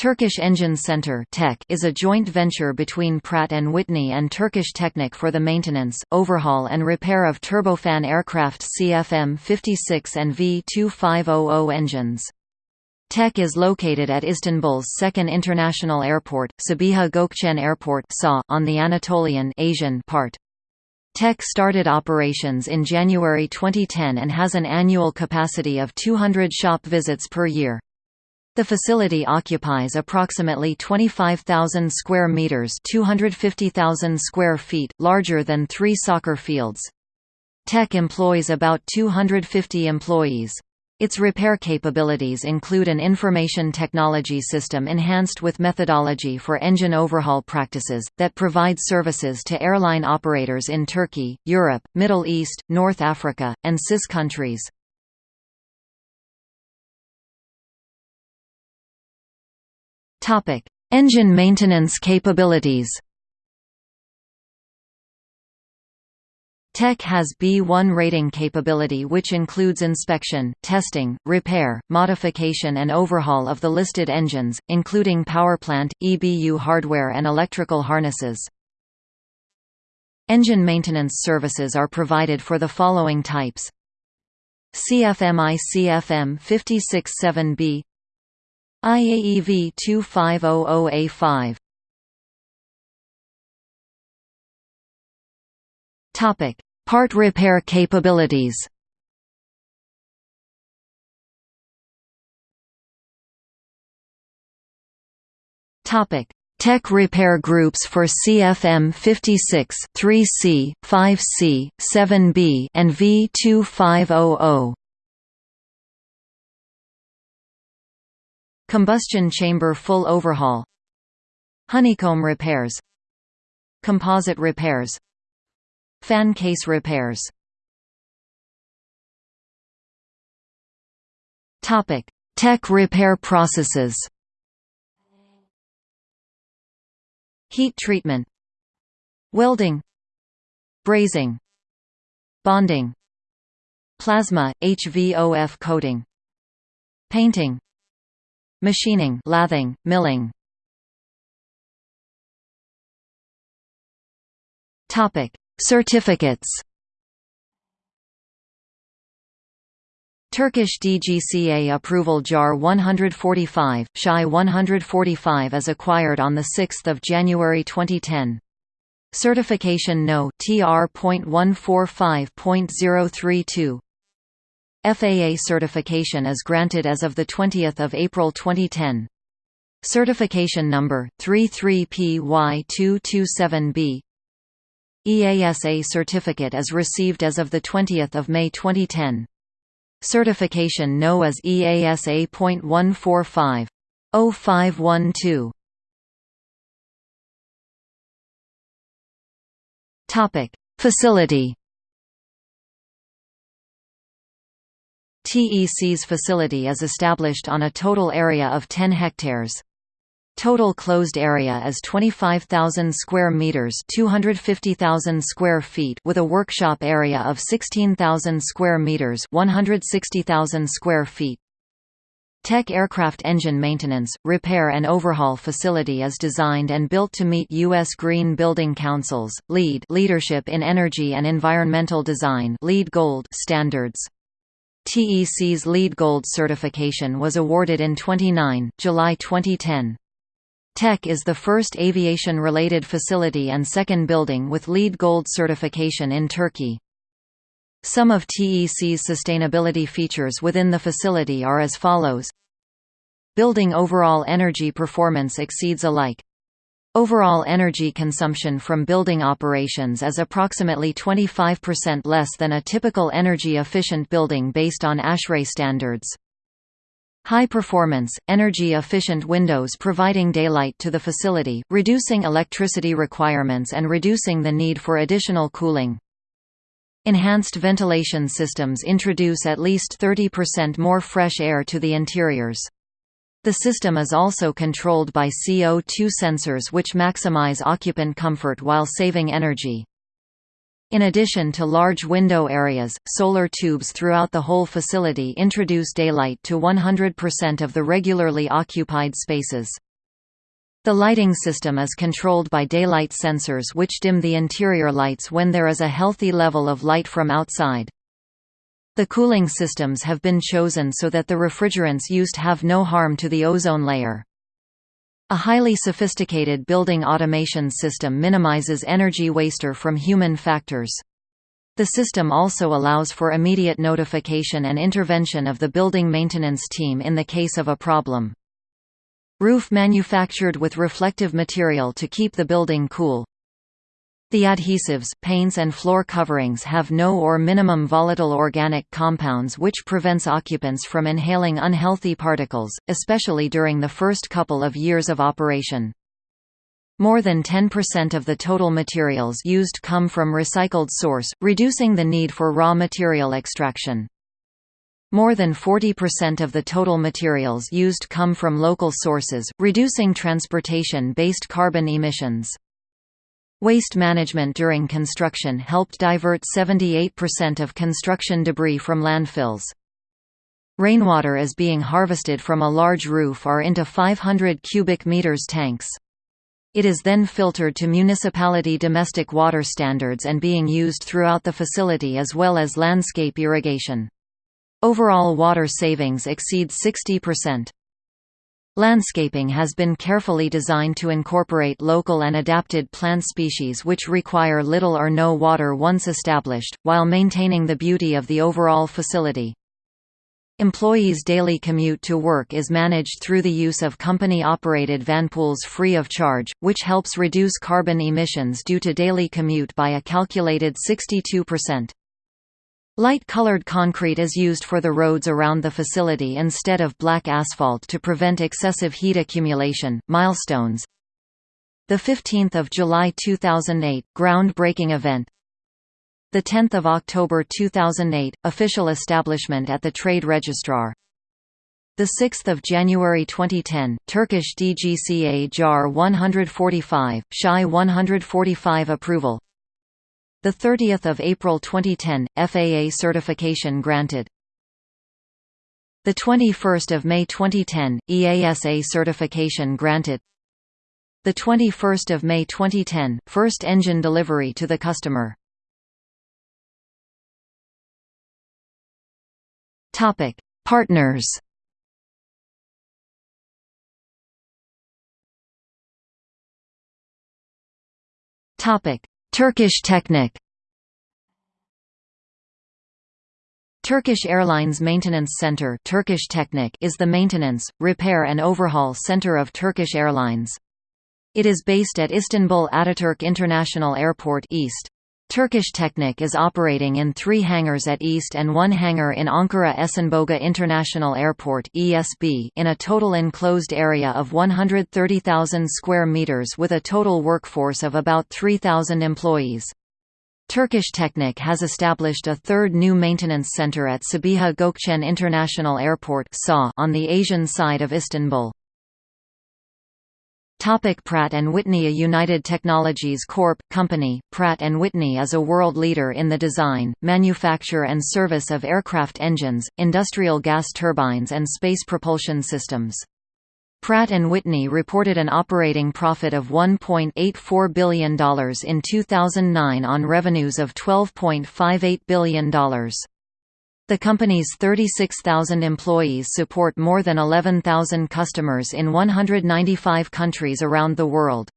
Turkish Engine Center is a joint venture between Pratt & Whitney and Turkish Technic for the maintenance, overhaul and repair of turbofan aircraft CFM56 and V2500 engines. TEC is located at Istanbul's second international airport, Sabiha Gökçen Airport on the Anatolian Asian part. TEC started operations in January 2010 and has an annual capacity of 200 shop visits per year. The facility occupies approximately 25,000 square meters, 250,000 square feet, larger than 3 soccer fields. TEC employs about 250 employees. Its repair capabilities include an information technology system enhanced with methodology for engine overhaul practices, that provides services to airline operators in Turkey, Europe, Middle East, North Africa, and CIS countries. Topic: Engine maintenance capabilities. TEC has B1 rating capability which includes inspection, testing, repair, modification and overhaul of the listed engines, including powerplant, EBU hardware and electrical harnesses. Engine maintenance services are provided for the following types CFMI CFM 56-7B IAE V2500A5 Topic: Part repair capabilities. Topic: TEC repair groups for CFM 56, 3C, 5C, 7B, and V2500. Combustion chamber full overhaul Honeycomb repairs Composite repairs Fan case repairs. Topic: TEC repair processes. Heat treatment Welding Brazing Bonding Plasma, HVOF coating Painting Machining lathing, milling. Topic: Certificates. Turkish DGCA approval JAR 145, SHI 145 is acquired on 6 January 2010. Certification No. TR.145.032 FAA certification is granted as of 20 April 2010. Certification number, 33PY227B EASA certificate is received as of 20 May 2010. Certification No as EASA.145. 0512 Topic: Facility TEC's facility is established on a total area of 10 hectares. Total closed area is 25,000 square meters, 250,000 square feet, with a workshop area of 16,000 square meters, 160,000 square feet. TEC Aircraft Engine Maintenance, Repair and Overhaul Facility is designed and built to meet U.S. Green Building Council's LEED Leadership in Energy and Environmental Design LEED Gold standards. TEC's LEED Gold certification was awarded in 29, July 2010. TEC is the first aviation-related facility and second building with LEED Gold certification in Turkey. Some of TEC's sustainability features within the facility are as follows. Building overall energy performance exceeds alike Overall energy consumption from building operations is approximately 25% less than a typical energy-efficient building based on ASHRAE standards. High performance, energy-efficient windows providing daylight to the facility, reducing electricity requirements and reducing the need for additional cooling. Enhanced ventilation systems introduce at least 30% more fresh air to the interiors. The system is also controlled by CO2 sensors which maximize occupant comfort while saving energy. In addition to large window areas, solar tubes throughout the whole facility introduce daylight to 100% of the regularly occupied spaces. The lighting system is controlled by daylight sensors which dim the interior lights when there is a healthy level of light from outside. The cooling systems have been chosen so that the refrigerants used have no harm to the ozone layer. A highly sophisticated building automation system minimizes energy waster from human factors. The system also allows for immediate notification and intervention of the building maintenance team in the case of a problem. Roof manufactured with reflective material to keep the building cool. The adhesives, paints and floor coverings have no or minimum volatile organic compounds which prevents occupants from inhaling unhealthy particles, especially during the first couple of years of operation. More than 10% of the total materials used come from recycled source, reducing the need for raw material extraction. More than 40% of the total materials used come from local sources, reducing transportation-based carbon emissions. Waste management during construction helped divert 78% of construction debris from landfills. Rainwater is being harvested from a large roof or into 500 cubic meters tanks. It is then filtered to municipality domestic water standards and being used throughout the facility as well as landscape irrigation. Overall water savings exceed 60%. Landscaping has been carefully designed to incorporate local and adapted plant species which require little or no water once established, while maintaining the beauty of the overall facility. Employees' daily commute to work is managed through the use of company-operated vanpools free of charge, which helps reduce carbon emissions due to daily commute by a calculated 62%. Light-colored concrete is used for the roads around the facility instead of black asphalt to prevent excessive heat accumulation. Milestones. The 15th of July 2008 groundbreaking event. The 10th of October 2008 official establishment at the Trade Registrar. The 6th of January 2010 Turkish DGCA JAR 145 SHI 145 approval. The 30th of April 2010, FAA certification granted. The 21st of May 2010, EASA certification granted. The 21st of May 2010, first engine delivery to the customer. Topic: Partners. Topic: Turkish Technic Turkish Airlines Maintenance Center Turkish Technic is the maintenance, repair and overhaul center of Turkish Airlines. It is based at Istanbul Ataturk International Airport East. Turkish Technic is operating in three hangars at East and one hangar in Ankara Esenboga International Airport (ESB) in a total enclosed area of 130,000 square meters with a total workforce of about 3,000 employees. Turkish Technic has established a third new maintenance center at Sabiha Gökçen International Airport on the Asian side of Istanbul. Topic Pratt & Whitney A United Technologies Corp. company, Pratt & Whitney is a world leader in the design, manufacture and service of aircraft engines, industrial gas turbines and space propulsion systems. Pratt & Whitney reported an operating profit of $1.84 billion in 2009 on revenues of $12.58 billion. The company's 36,000 employees support more than 11,000 customers in 195 countries around the world.